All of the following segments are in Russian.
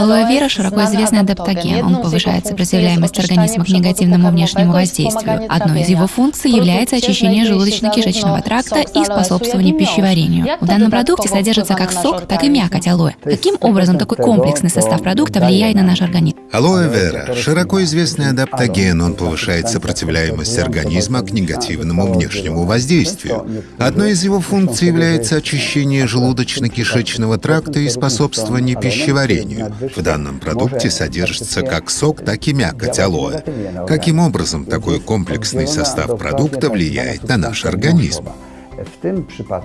Алоэ вера широко известный адаптоген. Он повышает сопротивляемость организма к негативному внешнему воздействию. Одной из его функций является очищение желудочно-кишечного тракта и способствование пищеварению. В данном продукте содержится как сок, так и мякоть алоэ. Каким образом такой комплексный состав продукта влияет на наш организм? Алоэ вера – широко известный адаптоген. Он повышает сопротивляемость организма к негативному внешнему воздействию. Одной из его функций является очищение желудочно-кишечного тракта и способствование пищеварению. В данном продукте содержится как сок, так и мякоть алоэ. Каким образом такой комплексный состав продукта влияет на наш организм?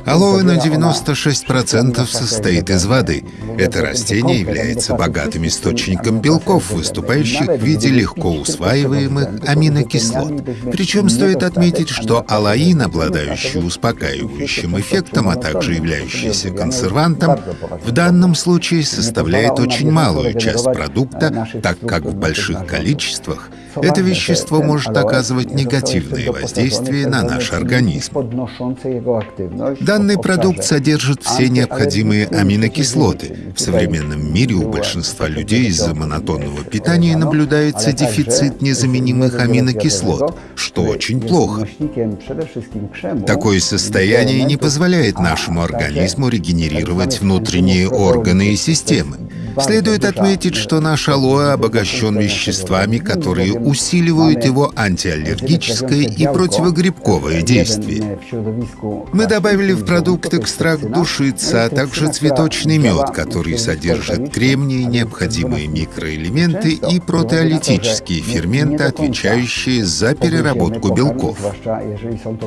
Алоэ на 96% состоит из воды. Это растение является богатым источником белков, выступающих в виде легко усваиваемых аминокислот. Причем стоит отметить, что алаин, обладающий успокаивающим эффектом, а также являющийся консервантом, в данном случае составляет очень малую часть продукта, так как в больших количествах это вещество может оказывать негативное воздействие на наш организм. Данный продукт содержит все необходимые аминокислоты. В современном мире у большинства людей из-за монотонного питания наблюдается дефицит незаменимых аминокислот, что очень плохо. Такое состояние не позволяет нашему организму регенерировать внутренние органы и системы. Следует отметить, что наш алоэ обогащен веществами, которые усиливают его антиаллергическое и противогрибковое действие. Мы добавили в продукт экстракт душица, а также цветочный мед, который содержит кремний, необходимые микроэлементы и протеолитические ферменты, отвечающие за переработку белков.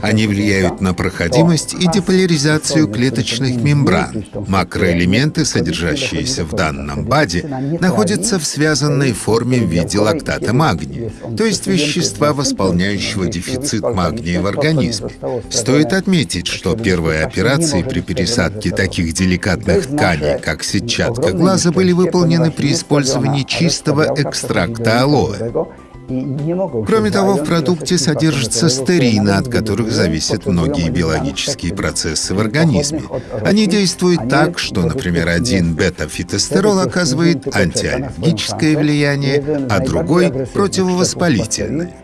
Они влияют на проходимость и деполяризацию клеточных мембран. Макроэлементы, содержащиеся в данном БАДе находится в связанной форме в виде лактата магния, то есть вещества, восполняющего дефицит магния в организме. Стоит отметить, что первые операции при пересадке таких деликатных тканей, как сетчатка глаза, были выполнены при использовании чистого экстракта алоэ. Кроме того, в продукте содержатся стерины, от которых зависят многие биологические процессы в организме. Они действуют так, что, например, один бета-фитостерол оказывает антиаллергическое влияние, а другой — противовоспалительное.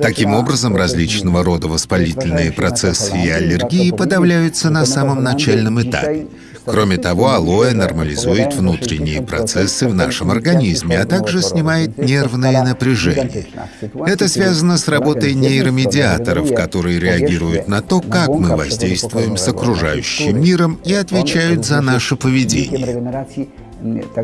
Таким образом, различного рода воспалительные процессы и аллергии подавляются на самом начальном этапе. Кроме того, алоэ нормализует внутренние процессы в нашем организме, а также снимает нервное напряжение. Это связано с работой нейромедиаторов, которые реагируют на то, как мы воздействуем с окружающим миром и отвечают за наше поведение.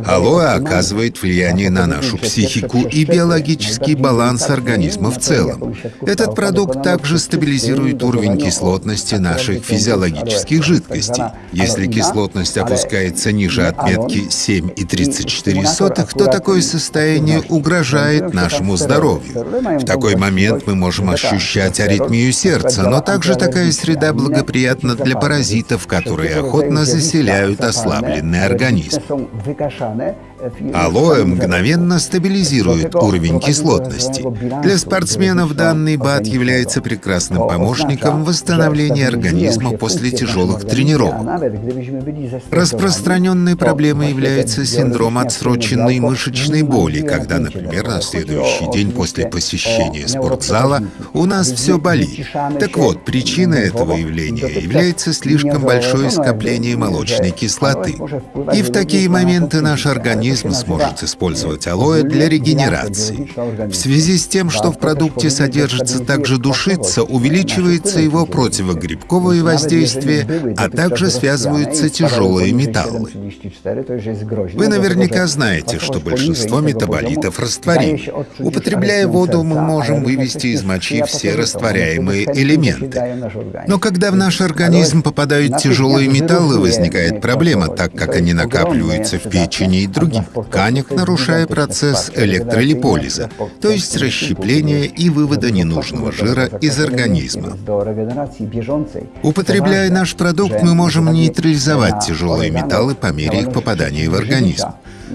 Алоэ оказывает влияние на нашу психику и биологический баланс организма в целом. Этот продукт также стабилизирует уровень кислотности наших физиологических жидкостей. Если кислотность опускается ниже отметки 7,34, то такое состояние угрожает нашему здоровью. В такой момент мы можем ощущать аритмию сердца, но также такая среда благоприятна для паразитов, которые охотно заселяют ослабленный организм. Алоэ мгновенно стабилизирует уровень кислотности. Для спортсменов данный БАД является прекрасным помощником в восстановлении организма после тяжелых тренировок. Распространенной проблемой является синдром отсроченной мышечной боли, когда, например, на следующий день после посещения спортзала у нас все болит. Так вот, причина этого явления является слишком большое скопление молочной кислоты. И в такие моменты наш организм организм сможет использовать алоэ для регенерации. В связи с тем, что в продукте содержится также душица, увеличивается его противогрибковое воздействие, а также связываются тяжелые металлы. Вы наверняка знаете, что большинство метаболитов растворимы. Употребляя воду, мы можем вывести из мочи все растворяемые элементы. Но когда в наш организм попадают тяжелые металлы, возникает проблема, так как они накапливаются в печени и других тканях, нарушая процесс электролиполиза, то есть расщепления и вывода ненужного жира из организма. Употребляя наш продукт, мы можем нейтрализовать тяжелые металлы по мере их попадания в организм.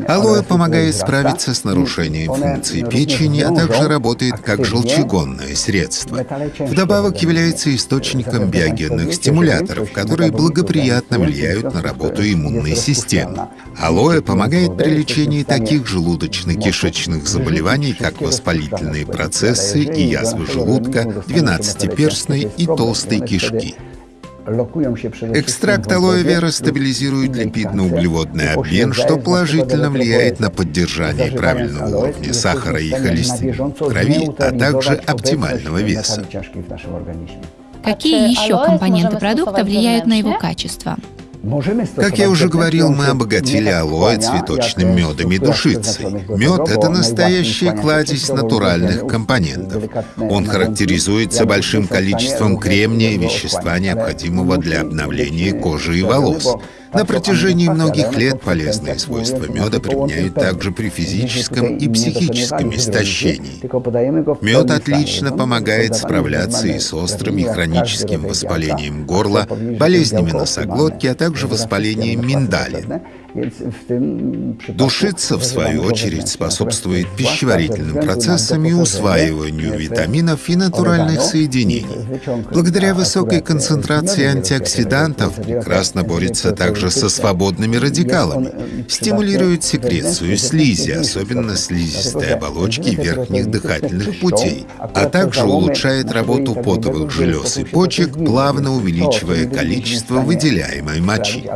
Алоэ помогает справиться с нарушением функций печени, а также работает как желчегонное средство. Вдобавок является источником биогенных стимуляторов, которые благоприятно влияют на работу иммунной системы. Алоэ помогает при лечении таких желудочно-кишечных заболеваний, как воспалительные процессы и язвы желудка, двенадцатиперстной и толстой кишки. Экстракт алоэ вера стабилизирует липидно-углеводный обмен, что положительно влияет на поддержание правильного уровня сахара и холестерина в крови, а также оптимального веса. Какие еще компоненты продукта влияют на его качество? Как я уже говорил, мы обогатили алоэ цветочным медом и душицей. Мед — это настоящая кладезь натуральных компонентов. Он характеризуется большим количеством кремния, вещества, необходимого для обновления кожи и волос. На протяжении многих лет полезные свойства меда применяют также при физическом и психическом истощении. Мед отлично помогает справляться и с острым и хроническим воспалением горла, болезнями носоглотки, а также воспалением миндалин. Душица, в свою очередь, способствует пищеварительным процессам и усваиванию витаминов и натуральных соединений. Благодаря высокой концентрации антиоксидантов прекрасно борется также со свободными радикалами, стимулирует секрецию слизи, особенно слизистой оболочки верхних дыхательных путей, а также улучшает работу потовых желез и почек, плавно увеличивая количество выделяемой мочи.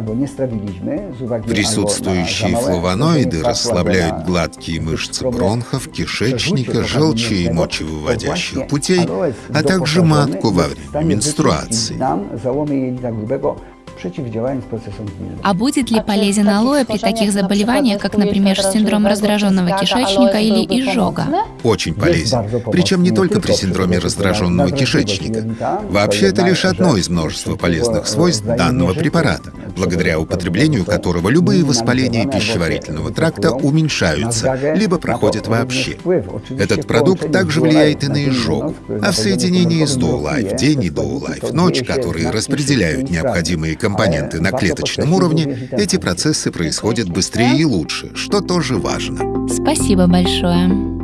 При Присутствующие флавоноиды расслабляют гладкие мышцы бронхов, кишечника, желчи и мочевыводящих путей, а также матку во время менструации А будет ли полезен алоэ при таких заболеваниях, как, например, синдром раздраженного кишечника или изжога? Очень полезен. Причем не только при синдроме раздраженного кишечника. Вообще, это лишь одно из множества полезных свойств данного препарата, благодаря употреблению которого любые воспаления пищеварительного тракта уменьшаются, либо проходят вообще. Этот продукт также влияет и на изжогу, а в соединении с Доулайф день и Доулайф ночь, которые распределяют необходимые компоненты на клеточном уровне, эти процессы происходят быстрее и лучше, что тоже важно. Спасибо большое.